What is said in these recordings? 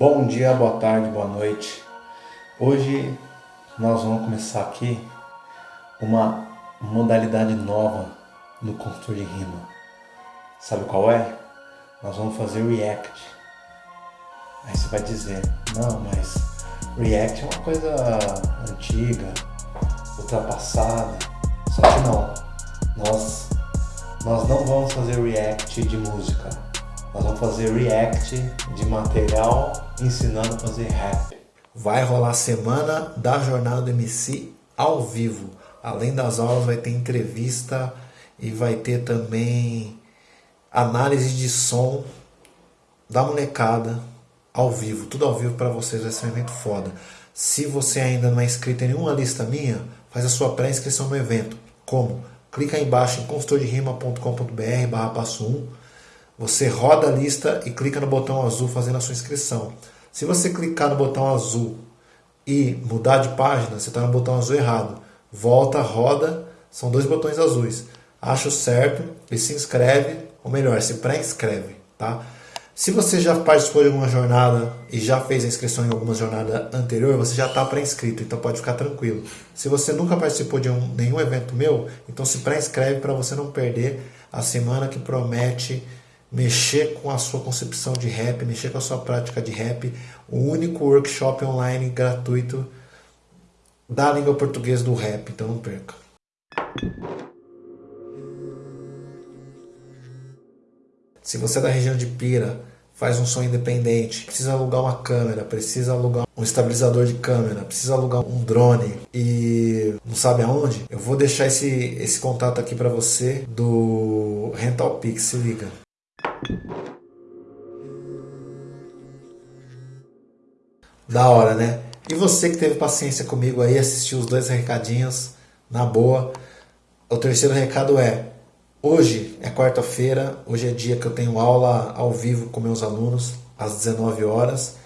Bom dia, boa tarde, boa noite. Hoje nós vamos começar aqui uma modalidade nova no construtor de rima. Sabe qual é? Nós vamos fazer react. Aí você vai dizer, não, mas react é uma coisa antiga, ultrapassada. Só que não. Nós, nós não vamos fazer react de música nós vamos fazer react de material ensinando a fazer rap. Vai rolar a semana da jornada do MC ao vivo. Além das aulas vai ter entrevista e vai ter também análise de som da molecada ao vivo. Tudo ao vivo para vocês, vai ser um evento foda. Se você ainda não é inscrito em nenhuma lista minha, faz a sua pré-inscrição no evento. Como? Clica aí embaixo em consultorderima.com.br barra passo 1 você roda a lista e clica no botão azul fazendo a sua inscrição. Se você clicar no botão azul e mudar de página, você está no botão azul errado. Volta, roda, são dois botões azuis. Acha o certo e se inscreve, ou melhor, se pré-inscreve, tá? Se você já participou de alguma jornada e já fez a inscrição em alguma jornada anterior, você já está pré-inscrito, então pode ficar tranquilo. Se você nunca participou de um, nenhum evento meu, então se pré-inscreve para você não perder a semana que promete mexer com a sua concepção de rap, mexer com a sua prática de rap, o único workshop online gratuito da língua portuguesa do rap, então não perca. Se você é da região de Pira, faz um som independente, precisa alugar uma câmera, precisa alugar um estabilizador de câmera, precisa alugar um drone e não sabe aonde, eu vou deixar esse, esse contato aqui para você do Rental Pix, se liga. Da hora, né? E você que teve paciência comigo aí, assistiu os dois recadinhos, na boa. O terceiro recado é: hoje é quarta-feira, hoje é dia que eu tenho aula ao vivo com meus alunos, às 19 horas.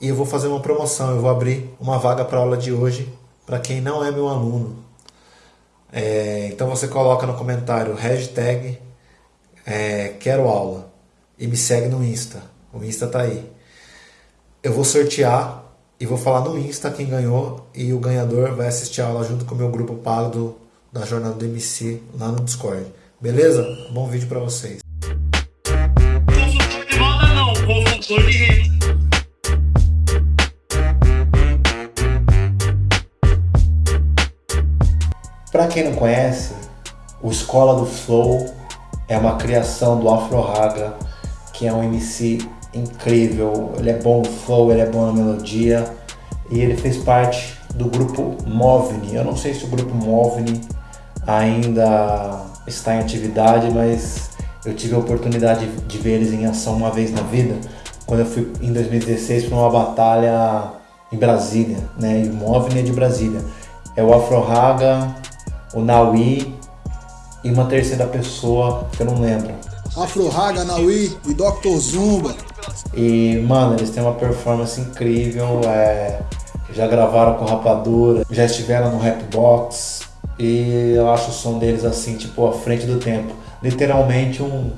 E eu vou fazer uma promoção, eu vou abrir uma vaga para aula de hoje para quem não é meu aluno. É, então você coloca no comentário hashtag é, quero aula e me segue no Insta. O Insta tá aí. Eu vou sortear e vou falar no Insta quem ganhou e o ganhador vai assistir a aula junto com o meu grupo pago do, da Jornada do MC lá no Discord. Beleza? Bom vídeo para vocês. Consultor de moda não, de rede. Para quem não conhece, o Escola do Flow é uma criação do Afro Raga que é um MC incrível, ele é bom no flow, ele é bom na melodia e ele fez parte do grupo Movni. Eu não sei se o grupo Movni ainda está em atividade, mas eu tive a oportunidade de ver eles em ação uma vez na vida, quando eu fui em 2016 para uma batalha em Brasília, né? E o Movni é de Brasília. É o Afro Raga, o Naui e uma terceira pessoa que eu não lembro. Afro Raga, Naui e Dr. Zumba. E, mano, eles têm uma performance incrível, é, já gravaram com Rapadura, já estiveram no Rapbox e eu acho o som deles assim, tipo, à frente do tempo. Literalmente um,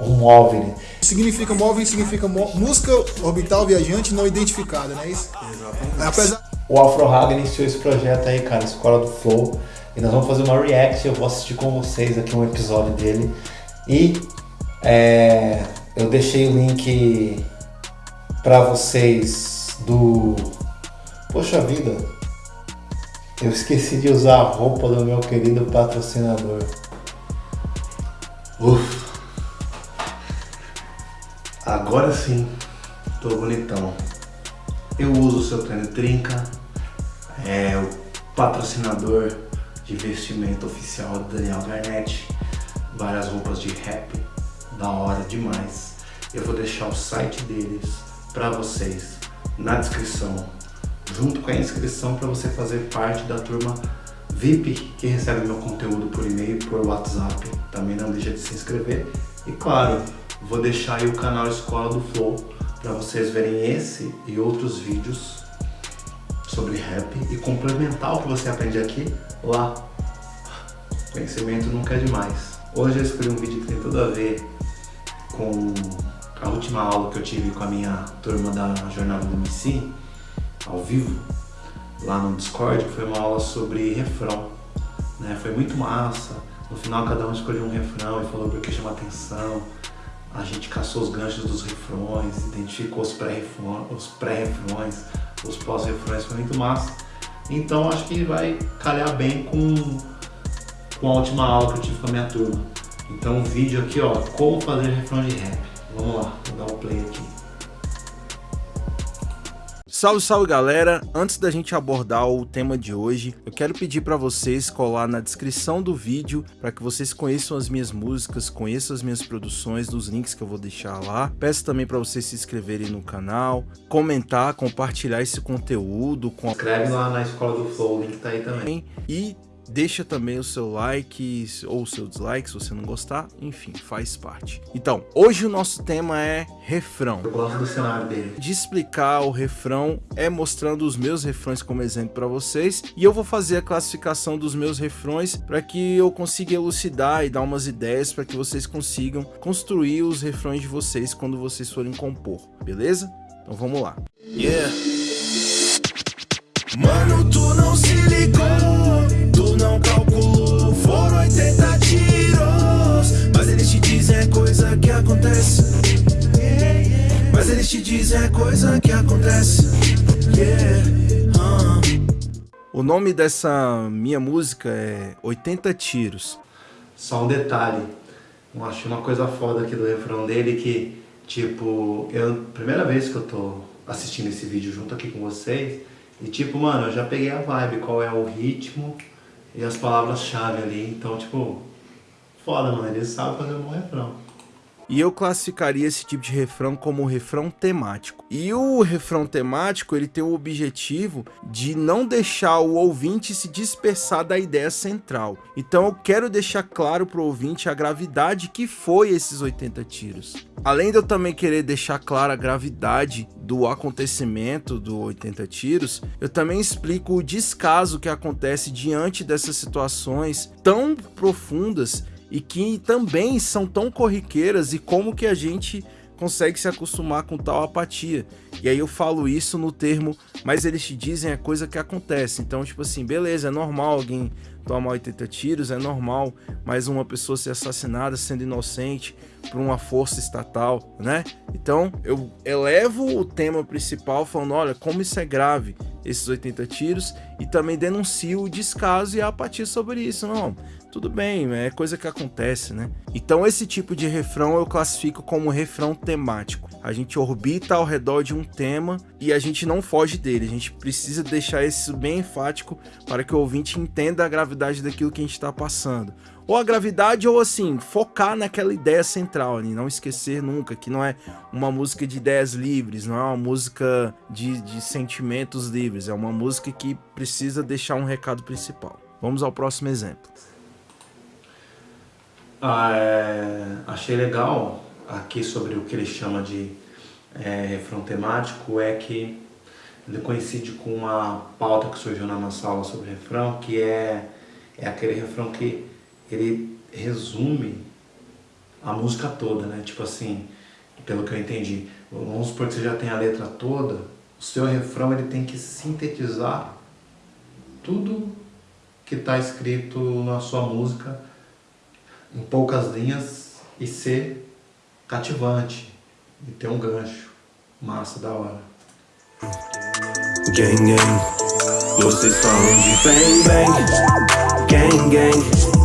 um móvel. Significa móvel, significa música orbital viajante não identificada, não é isso? Exatamente. Apesar... O Afro Raga iniciou esse projeto aí, cara, Escola do Flow. E nós vamos fazer uma react, eu vou assistir com vocês aqui um episódio dele. E é, eu deixei o link para vocês do. Poxa vida, eu esqueci de usar a roupa do meu querido patrocinador. Uf. Agora sim, tô bonitão. Eu uso o seu tênis trinca, é o patrocinador de vestimento oficial do Daniel Garnett, várias roupas de rap, da hora demais. Eu vou deixar o site deles para vocês na descrição, junto com a inscrição para você fazer parte da turma VIP que recebe meu conteúdo por e-mail, por WhatsApp. Também não deixa de se inscrever. E claro, vou deixar aí o canal Escola do Flow para vocês verem esse e outros vídeos sobre rap e complementar o que você aprende aqui lá. Conhecimento nunca é demais. Hoje eu escolhi um vídeo que tem tudo a ver com a última aula que eu tive com a minha turma da Jornada do MC, ao vivo, lá no Discord, foi uma aula sobre refrão. Né? Foi muito massa. No final cada um escolheu um refrão e falou por que chama atenção. A gente caçou os ganchos dos refrões, identificou os pré-refrões, os, pré os pós-refrões, foi muito massa. Então acho que vai calhar bem com, com a última aula que eu tive com a minha turma. Então o vídeo aqui, ó, como fazer refrão de rap. Vamos lá, vou dar um play aqui. Salve, salve galera! Antes da gente abordar o tema de hoje, eu quero pedir para vocês colar na descrição do vídeo para que vocês conheçam as minhas músicas, conheçam as minhas produções nos links que eu vou deixar lá. Peço também para vocês se inscreverem no canal, comentar, compartilhar esse conteúdo. Com... Escreve lá na Escola do Flow, o link tá aí também. E Deixa também o seu like ou o seu dislike se você não gostar, enfim, faz parte. Então, hoje o nosso tema é refrão. Eu gosto do cenário dele. De explicar o refrão é mostrando os meus refrões como exemplo para vocês e eu vou fazer a classificação dos meus refrões para que eu consiga elucidar e dar umas ideias para que vocês consigam construir os refrões de vocês quando vocês forem compor, beleza? Então vamos lá. Yeah. Mano, tu não se ligou coisa que acontece Mas eles te dizem é coisa que acontece O nome dessa minha música é 80 Tiros Só um detalhe Eu achei uma coisa foda aqui do refrão dele que Tipo, eu, primeira vez que eu tô assistindo esse vídeo junto aqui com vocês e tipo, mano, eu já peguei a vibe, qual é o ritmo, e as palavras-chave ali. Então, tipo, foda, mano. Ele sabe fazer um bom refrão. E eu classificaria esse tipo de refrão como refrão temático. E o refrão temático, ele tem o objetivo de não deixar o ouvinte se dispersar da ideia central. Então eu quero deixar claro para o ouvinte a gravidade que foi esses 80 tiros. Além de eu também querer deixar clara a gravidade do acontecimento do 80 tiros, eu também explico o descaso que acontece diante dessas situações tão profundas e que também são tão corriqueiras e como que a gente consegue se acostumar com tal apatia. E aí eu falo isso no termo, mas eles te dizem a coisa que acontece. Então, tipo assim, beleza, é normal alguém tomar 80 tiros, é normal mais uma pessoa ser assassinada sendo inocente por uma força estatal, né? Então, eu elevo o tema principal falando, olha, como isso é grave, esses 80 tiros, e também denuncio o descaso e a apatia sobre isso. Não, tudo bem, é coisa que acontece, né? Então esse tipo de refrão eu classifico como refrão temático. A gente orbita ao redor de um tema e a gente não foge dele. A gente precisa deixar isso bem enfático para que o ouvinte entenda a gravidade daquilo que a gente está passando. Ou a gravidade, ou assim, focar naquela ideia central ali, não esquecer nunca que não é uma música de ideias livres, não é uma música de, de sentimentos livres, é uma música que precisa deixar um recado principal. Vamos ao próximo exemplo. Ah, é, achei legal aqui sobre o que ele chama de é, refrão temático é que ele coincide com uma pauta que surgiu na nossa aula sobre refrão, que é, é aquele refrão que ele resume a música toda, né? Tipo assim, pelo que eu entendi. Vamos supor que você já tem a letra toda, o seu refrão ele tem que sintetizar tudo que está escrito na sua música em poucas linhas e ser cativante e ter um gancho massa da hora. Gang gang, vocês falam de bang bang, gang gang.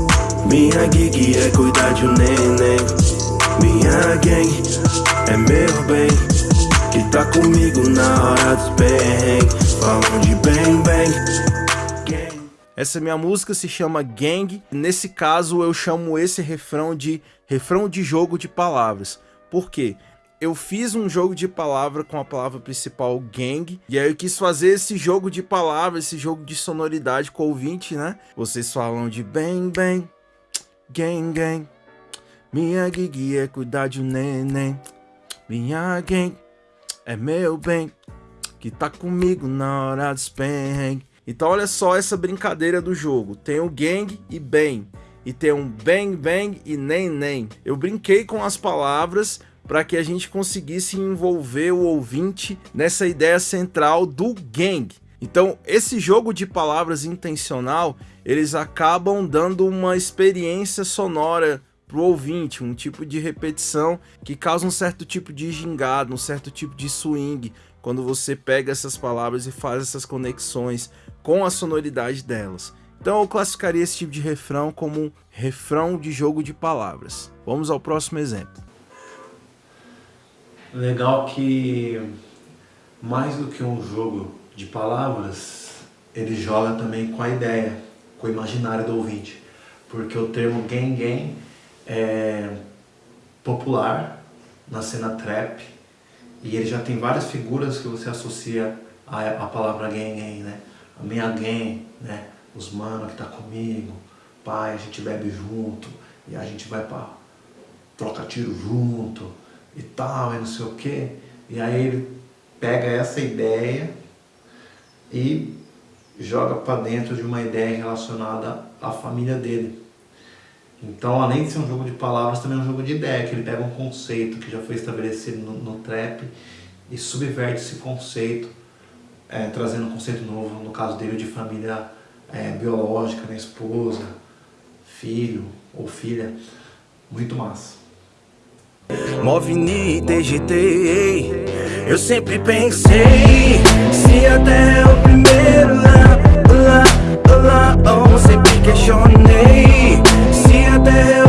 Minha gig é cuidar de um neném. Minha gang é meu bem, que tá comigo na hora dos perrengues. De bang bang. Essa minha música se chama Gang. Nesse caso, eu chamo esse refrão de refrão de jogo de palavras. Por quê? Eu fiz um jogo de palavra com a palavra principal gang, e aí eu quis fazer esse jogo de palavras, esse jogo de sonoridade com o ouvinte, né? Vocês falam de bang bang, gang gang, minha gig é cuidar de um neném, minha gang é meu bem, que tá comigo na hora dos perrengues. Então olha só essa brincadeira do jogo. Tem o gang e bem. E tem um bang bang e nem. Eu brinquei com as palavras para que a gente conseguisse envolver o ouvinte nessa ideia central do gang. Então, esse jogo de palavras intencional, eles acabam dando uma experiência sonora para o ouvinte, um tipo de repetição que causa um certo tipo de gingado, um certo tipo de swing, quando você pega essas palavras e faz essas conexões com a sonoridade delas. Então eu classificaria esse tipo de refrão como um refrão de jogo de palavras. Vamos ao próximo exemplo. Legal que mais do que um jogo de palavras, ele joga também com a ideia, com o imaginário do ouvinte. Porque o termo gang gang é popular na cena trap e ele já tem várias figuras que você associa à, palavra gang gang, né? A minha gang, né? Os mano que tá comigo, pai, a gente bebe junto e a gente vai pra troca tiro junto e tal, e não sei o que. E aí ele pega essa ideia e joga para dentro de uma ideia relacionada à família dele. Então, além de ser um jogo de palavras, também é um jogo de ideia, que ele pega um conceito que já foi estabelecido no, no trap e subverte esse conceito, é, trazendo um conceito novo, no caso dele, de família é, biológica, né, esposa, filho ou filha. Muito massa. Movini TGT, eu sempre pensei Se até é o primeiro lá, lá, lá, oh, sempre questionei Se até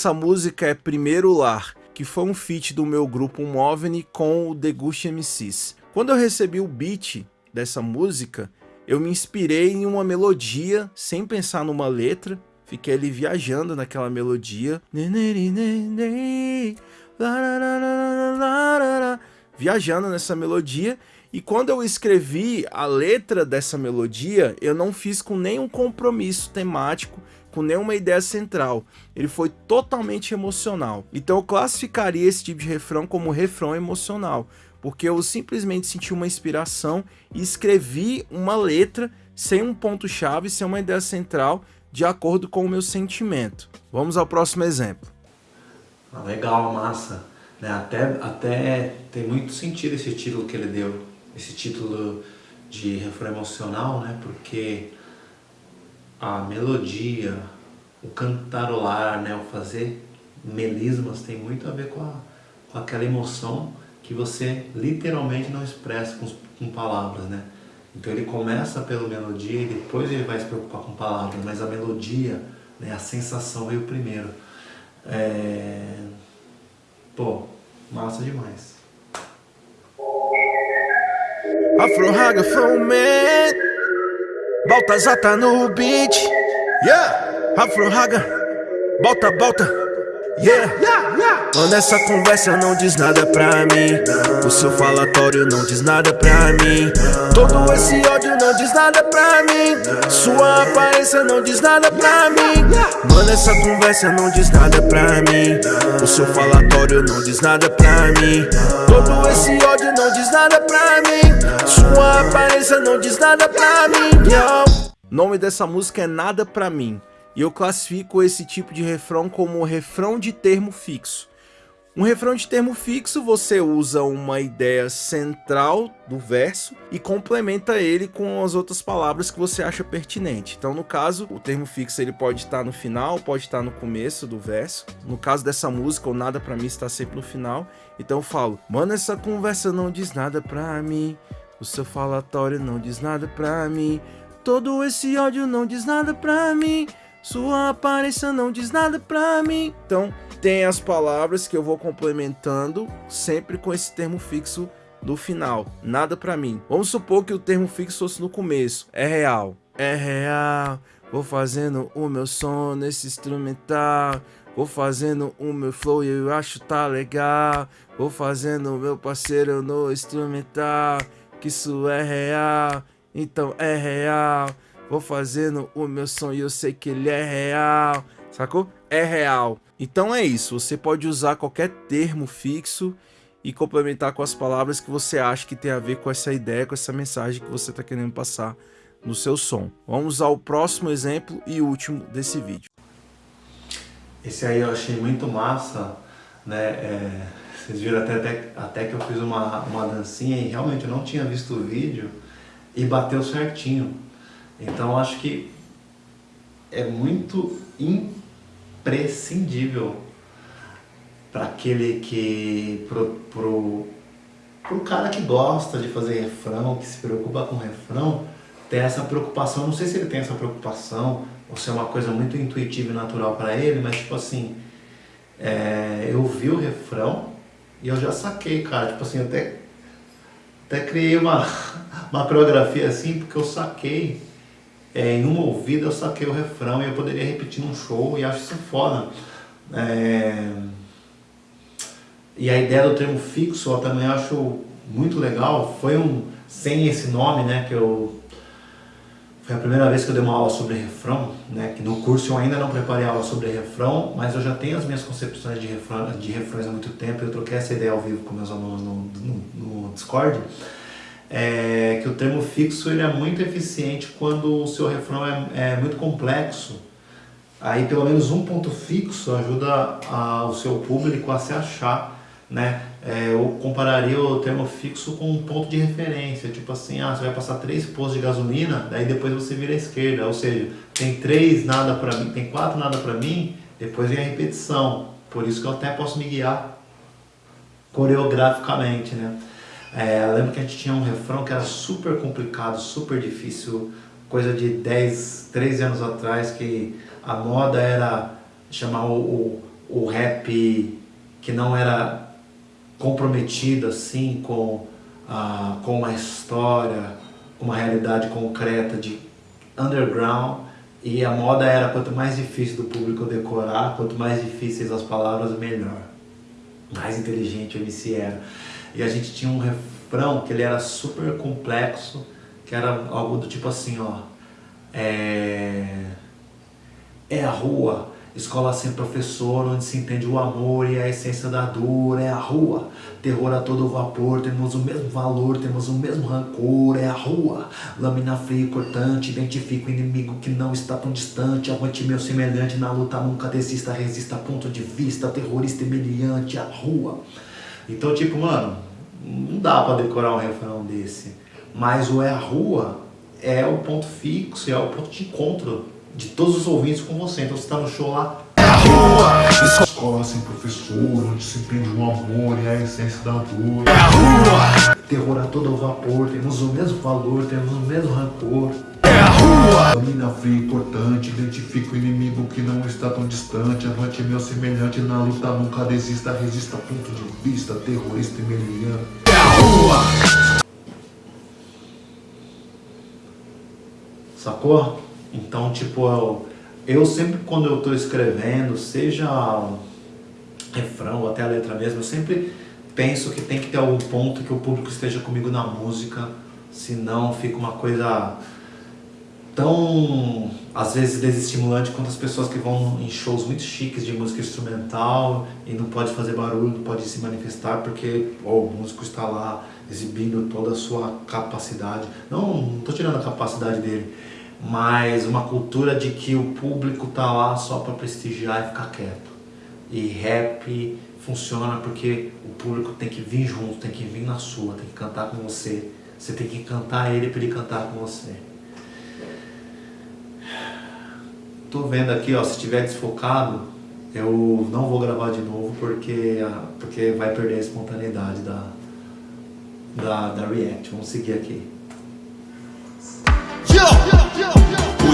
Dessa música é Primeiro Lar, que foi um feat do meu grupo Moveni com o Deguste MCs. Quando eu recebi o beat dessa música, eu me inspirei em uma melodia sem pensar numa letra, fiquei ali viajando naquela melodia. Viajando nessa melodia. E quando eu escrevi a letra dessa melodia, eu não fiz com nenhum compromisso temático, com nenhuma ideia central. Ele foi totalmente emocional. Então eu classificaria esse tipo de refrão como refrão emocional, porque eu simplesmente senti uma inspiração e escrevi uma letra sem um ponto-chave, sem uma ideia central, de acordo com o meu sentimento. Vamos ao próximo exemplo. Ah, legal, massa. Né? Até, até tem muito sentido esse título que ele deu, esse título de refrão emocional, né? porque a melodia, o cantarolar, né? o fazer melismas tem muito a ver com, a, com aquela emoção que você literalmente não expressa com, com palavras, né? Então ele começa pela melodia e depois ele vai se preocupar com palavras, mas a melodia, né, a sensação veio primeiro. É... Pô, massa demais. Afro Raga Foman Baltazar tá no beat. Yeah. Afro Raga Bota, bota Yeah, Mano, essa conversa não diz nada pra mim. O seu falatório não diz nada pra mim. Todo esse ódio não diz nada pra mim. Sua aparência não diz nada pra mim. Mano, essa conversa não diz nada pra mim. O seu falatório não diz nada pra mim. Todo esse ódio não diz nada pra mim Sua aparência não diz nada pra mim Yo. Nome dessa música é Nada Pra Mim e eu classifico esse tipo de refrão como refrão de termo fixo. Um refrão de termo fixo você usa uma ideia central do verso e complementa ele com as outras palavras que você acha pertinente. Então, no caso, o termo fixo ele pode estar no final, pode estar no começo do verso. No caso dessa música, o nada pra mim está sempre no final. Então eu falo, mano, essa conversa não diz nada pra mim. O seu falatório não diz nada pra mim. Todo esse ódio não diz nada pra mim. Sua aparência não diz nada pra mim. Então, tem as palavras que eu vou complementando sempre com esse termo fixo do final. Nada pra mim. Vamos supor que o termo fixo fosse no começo. É real. É real. Vou fazendo o meu som nesse instrumental. Vou fazendo o meu flow e eu acho tá legal. Vou fazendo o meu parceiro no instrumental. Que isso é real, então é real. Vou fazendo o meu som e eu sei que ele é real. Sacou? É real. Então é isso. Você pode usar qualquer termo fixo e complementar com as palavras que você acha que tem a ver com essa ideia, com essa mensagem que você está querendo passar no seu som. Vamos ao próximo exemplo e último desse vídeo. Esse aí eu achei muito massa, né? É, vocês viram até, até, até que eu fiz uma, uma dancinha e realmente eu não tinha visto o vídeo e bateu certinho. Então acho que é muito imprescindível para aquele que pro, pro, pro cara que gosta de fazer refrão, que se preocupa com refrão, ter essa preocupação, não sei se ele tem essa preocupação, ou se é uma coisa muito intuitiva e natural para ele, mas tipo assim, é, eu vi o refrão e eu já saquei, cara, tipo assim, até, até criei uma, uma coreografia assim, porque eu saquei, é, em uma ouvida eu saquei o refrão e eu poderia repetir num show e acho isso foda. É, e a ideia do termo fixo eu também acho muito legal, foi um, sem esse nome, né, que eu foi a primeira vez que eu dei uma aula sobre refrão, né? Que no curso eu ainda não preparei aula sobre refrão, mas eu já tenho as minhas concepções de, refrão, de refrões há muito tempo. Eu troquei essa ideia ao vivo com meus alunos no, no, no Discord. É, que o termo fixo ele é muito eficiente quando o seu refrão é, é muito complexo. Aí pelo menos um ponto fixo ajuda a, o seu público a se achar né? É, eu compararia o termo fixo com um ponto de referência, tipo assim, ah, você vai passar três postos de gasolina, daí depois você vira à esquerda, ou seja, tem três nada para mim, tem quatro nada para mim, depois vem a repetição, por isso que eu até posso me guiar coreograficamente, né? É, eu lembro que a gente tinha um refrão que era super complicado, super difícil, coisa de 10, 13 anos atrás, que a moda era chamar o, o, o rap que não era comprometido assim com, ah, com uma história, uma realidade concreta de underground e a moda era quanto mais difícil do público decorar, quanto mais difíceis as palavras, melhor. Mais inteligente o MC era. E a gente tinha um refrão que ele era super complexo, que era algo do tipo assim, ó. É, é a rua, Escola sem professor, onde se entende o amor e a essência da dor, é a rua. Terror a todo vapor, temos o mesmo valor, temos o mesmo rancor, é a rua. Lâmina fria e cortante, identifica o inimigo que não está tão distante. Avante meu semelhante, na luta nunca desista, resista, ponto de vista, terrorista humilhante, a rua. Então, tipo, mano, não dá pra decorar um refrão desse. Mas o é a rua é o ponto fixo, é o ponto de encontro de todos os ouvintes com você. Então você está no show lá. É a rua! Escola sem professor, onde se entende o amor e a essência da dor. É a rua! Terror a todo vapor, temos o mesmo valor, temos o mesmo rancor. É a rua! Domina fria importante, identifica o inimigo que não está tão distante. Avante meu semelhante na luta, nunca desista, resista ponto de vista, terrorista e meliante. É a rua! Sacou? Então, tipo, eu, eu sempre quando eu estou escrevendo, seja refrão ou até a letra mesmo, eu sempre penso que tem que ter algum ponto que o público esteja comigo na música, senão fica uma coisa tão, às vezes, desestimulante quanto as pessoas que vão em shows muito chiques de música instrumental e não pode fazer barulho, não pode se manifestar porque oh, o músico está lá exibindo toda a sua capacidade. Não, não estou tirando a capacidade dele, mas uma cultura de que o público tá lá só para prestigiar e ficar quieto. E rap funciona porque o público tem que vir junto, tem que vir na sua, tem que cantar com você. Você tem que cantar ele para ele cantar com você. Tô vendo aqui, ó, se estiver desfocado, eu não vou gravar de novo porque, porque vai perder a espontaneidade da, da, da React. Vamos seguir aqui.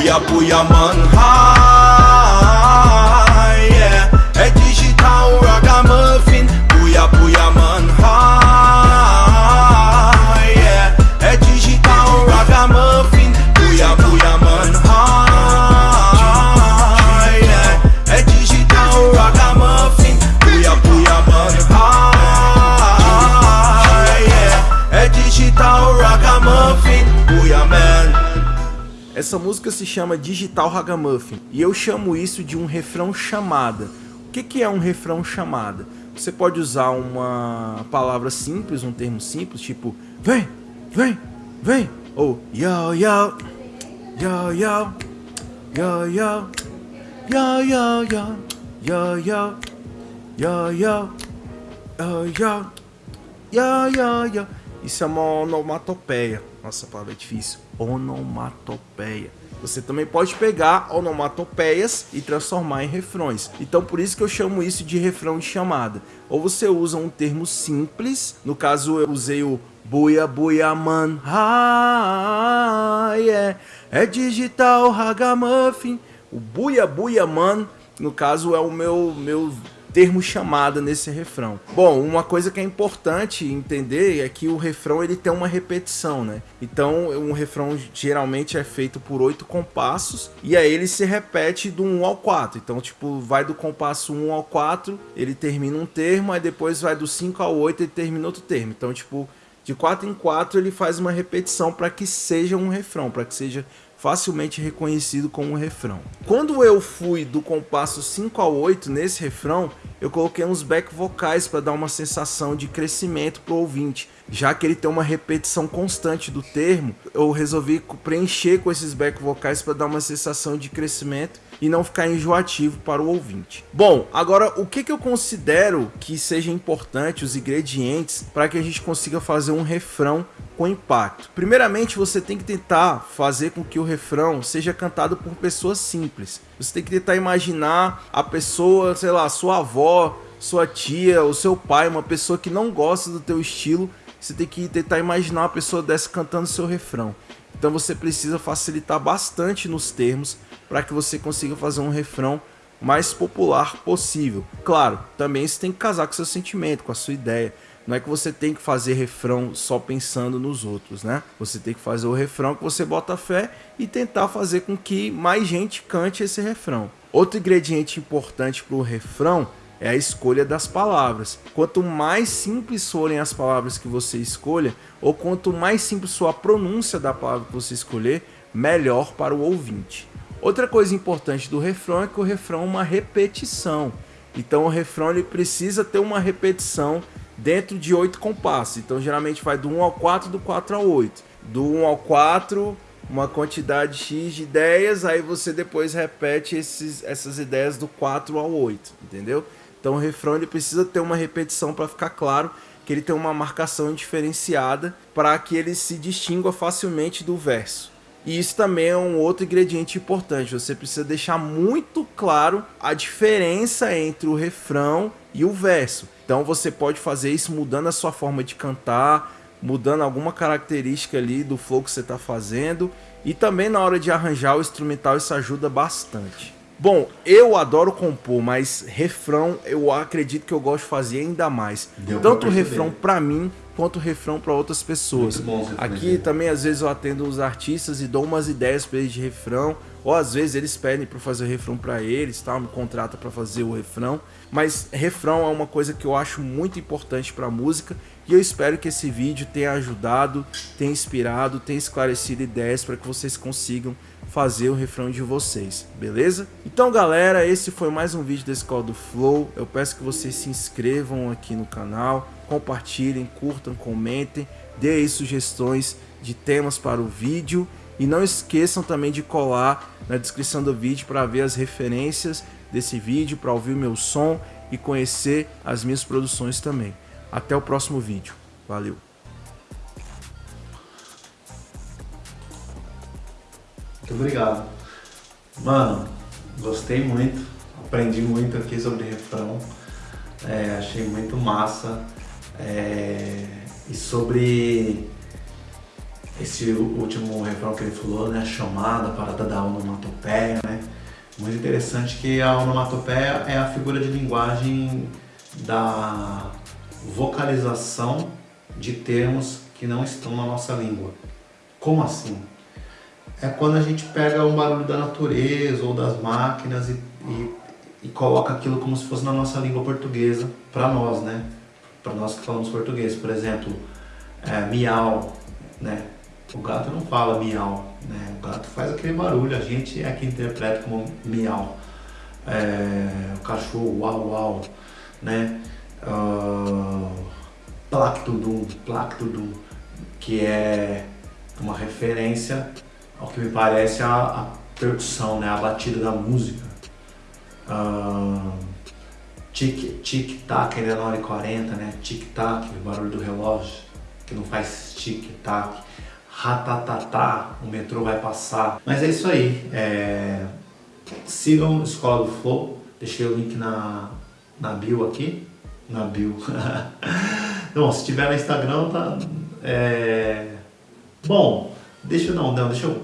Puya puya man Essa música se chama Digital Ragamuffin e eu chamo isso de um refrão chamada. O que, é um refrão chamada? Você pode usar uma palavra simples, um termo simples, tipo vem, vem, vem, ou yo, yo, yo, yo, yo, yo, yo, yo, yo, yo, yo, yo, yo, yo, yo, yo, yo, yo. Isso é uma onomatopeia. Nossa, a palavra é difícil. Onomatopeia. Você também pode pegar onomatopeias e transformar em refrões. Então por isso que eu chamo isso de refrão de chamada. Ou você usa um termo simples, no caso eu usei o buia buia man, ah, yeah. é digital ragamuffin. O buia buia man, no caso é o meu meu termo chamada nesse refrão. Bom, uma coisa que é importante entender é que o refrão ele tem uma repetição, né? Então, um refrão geralmente é feito por oito compassos e aí ele se repete do 1 ao 4. Então, tipo, vai do compasso 1 ao 4, ele termina um termo, aí depois vai do 5 ao 8 e termina outro termo. Então, tipo, de 4 em 4 ele faz uma repetição para que seja um refrão, para que seja facilmente reconhecido como um refrão. Quando eu fui do compasso 5 ao 8 nesse refrão, eu coloquei uns back vocais para dar uma sensação de crescimento para o ouvinte. Já que ele tem uma repetição constante do termo, eu resolvi preencher com esses back vocais para dar uma sensação de crescimento e não ficar enjoativo para o ouvinte. Bom, agora o que, que eu considero que seja importante, os ingredientes, para que a gente consiga fazer um refrão com impacto. Primeiramente, você tem que tentar fazer com que o refrão seja cantado por pessoas simples. Você tem que tentar imaginar a pessoa, sei lá, sua avó, sua tia, o seu pai, uma pessoa que não gosta do teu estilo, você tem que tentar imaginar uma pessoa dessa cantando seu refrão. Então você precisa facilitar bastante nos termos para que você consiga fazer um refrão mais popular possível. Claro, também você tem que casar com seu sentimento, com a sua ideia. Não é que você tem que fazer refrão só pensando nos outros, né? Você tem que fazer o refrão que você bota fé e tentar fazer com que mais gente cante esse refrão. Outro ingrediente importante para o refrão é a escolha das palavras. Quanto mais simples forem as palavras que você escolha, ou quanto mais simples for a pronúncia da palavra que você escolher, melhor para o ouvinte. Outra coisa importante do refrão é que o refrão é uma repetição. Então o refrão ele precisa ter uma repetição dentro de oito compassos. Então geralmente vai do 1 ao 4, do 4 ao 8. Do 1 ao 4, uma quantidade X de ideias, aí você depois repete esses, essas ideias do 4 ao 8, entendeu? Então o refrão ele precisa ter uma repetição para ficar claro que ele tem uma marcação diferenciada para que ele se distingua facilmente do verso. E isso também é um outro ingrediente importante. Você precisa deixar muito claro a diferença entre o refrão e o verso. Então você pode fazer isso mudando a sua forma de cantar, mudando alguma característica ali do flow que você está fazendo. E também na hora de arranjar o instrumental isso ajuda bastante. Bom, eu adoro compor, mas refrão eu acredito que eu gosto de fazer ainda mais. Deu Tanto refrão para mim, quanto o refrão para outras pessoas. Bom Aqui também às vezes eu atendo os artistas e dou umas ideias para eles de refrão, ou às vezes eles pedem para fazer o refrão para eles, tal, me contrata para fazer o refrão. Mas refrão é uma coisa que eu acho muito importante para música e eu espero que esse vídeo tenha ajudado, tenha inspirado, tenha esclarecido ideias para que vocês consigam fazer o refrão de vocês, beleza? Então galera, esse foi mais um vídeo da Escola do Flow. Eu peço que vocês se inscrevam aqui no canal, compartilhem, curtam, comentem, aí sugestões de temas para o vídeo e não esqueçam também de colar na descrição do vídeo para ver as referências desse vídeo, para ouvir o meu som e conhecer as minhas produções também. Até o próximo vídeo. Valeu! Muito obrigado. Mano, gostei muito, aprendi muito aqui sobre refrão, é, achei muito massa. é, e sobre esse último refrão que ele falou, né? Chamada, parada da onomatopeia, né? Muito interessante que a onomatopeia é a figura de linguagem da vocalização de termos que não estão na nossa língua. Como assim? é quando a gente pega um barulho da natureza ou das máquinas e, e, e coloca aquilo como se fosse na nossa língua portuguesa, para nós, né? Para nós que falamos português. Por exemplo, é, miau, né? O gato não fala miau, né? O gato faz aquele barulho, a gente é que interpreta como miau. É, o cachorro, uau, uau, né? Plactudum, Plactudum, que é uma referência ao que me parece a, a percussão, né? A batida da música. Uh, tic, tic, tac, ainda é na hora e 40, né? Tic, tac, o barulho do relógio, que não faz tic, tac. Ratatatá, o metrô vai passar. Mas é isso aí. É... Sigam Escola do Flow. Deixei o link na, na bio aqui. Na bio. Bom, se tiver no Instagram, tá. É... Bom, deixa eu não, não, deixa eu.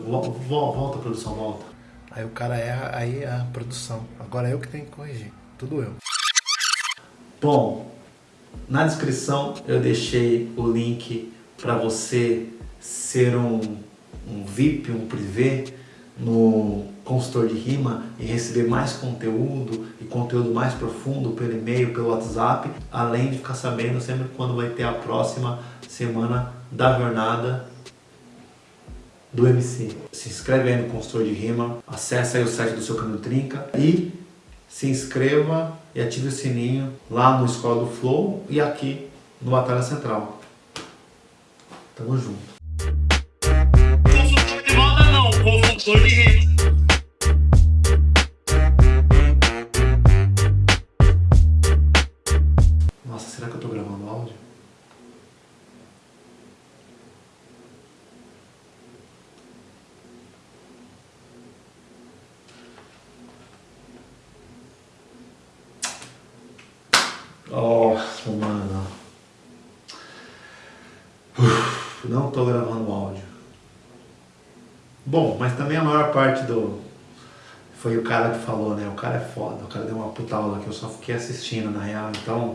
Volta, produção, volta. Aí o cara é aí a produção. Agora é eu que tenho que corrigir. Tudo eu. Bom, na descrição eu deixei o link para você ser um, um VIP, um privê no consultor de rima e receber mais conteúdo e conteúdo mais profundo pelo e-mail, pelo WhatsApp, além de ficar sabendo sempre quando vai ter a próxima semana da jornada do MC. Se inscreve aí no consultor de rima, acesse aí o site do seu Caminho Trinca e se inscreva e ative o sininho lá no Escola do Flow e aqui no Batalha Central. Tamo junto. Consultor de rima. Foi o cara que falou, né? O cara é foda. O cara deu uma puta aula que eu só fiquei assistindo, na real. Então,